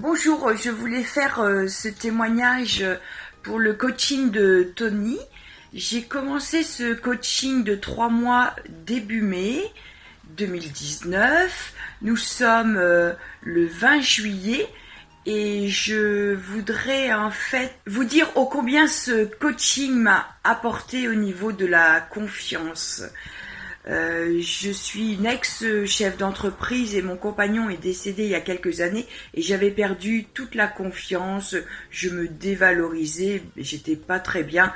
Bonjour, je voulais faire euh, ce témoignage pour le coaching de Tony. J'ai commencé ce coaching de trois mois début mai 2019. Nous sommes euh, le 20 juillet et je voudrais en fait vous dire ô combien ce coaching m'a apporté au niveau de la confiance. Euh, je suis une ex-chef d'entreprise et mon compagnon est décédé il y a quelques années et j'avais perdu toute la confiance, je me dévalorisais, j'étais pas très bien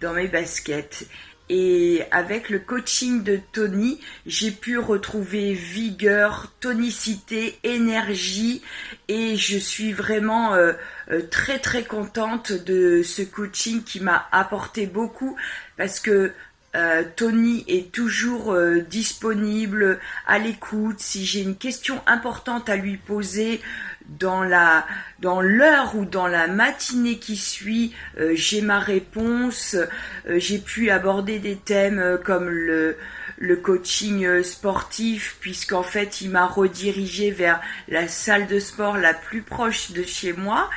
dans mes baskets. Et avec le coaching de Tony, j'ai pu retrouver vigueur, tonicité, énergie et je suis vraiment euh, euh, très très contente de ce coaching qui m'a apporté beaucoup parce que euh, Tony est toujours euh, disponible, à l'écoute. Si j'ai une question importante à lui poser dans la dans l'heure ou dans la matinée qui suit, euh, j'ai ma réponse. j'ai pu aborder des thèmes comme le le coaching sportif puisqu'en fait il m'a redirigé vers la salle de sport la plus proche de chez moi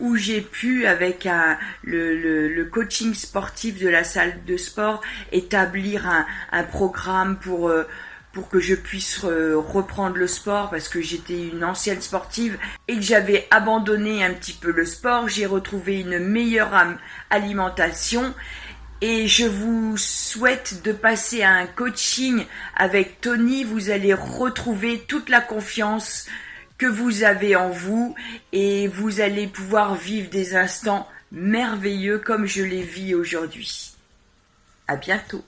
où j'ai pu avec un, le, le, coaching sportif de la salle de sport établir un, programme pour euh, pour que je puisse reprendre le sport parce que j'étais une ancienne sportive et que j'avais abandonné un petit peu le sport, j'ai retrouvé une meilleure alimentation et je vous souhaite de passer à un coaching avec Tony. Vous allez retrouver toute la confiance que vous avez en vous et vous allez pouvoir vivre des instants merveilleux comme je les vis aujourd'hui. À bientôt.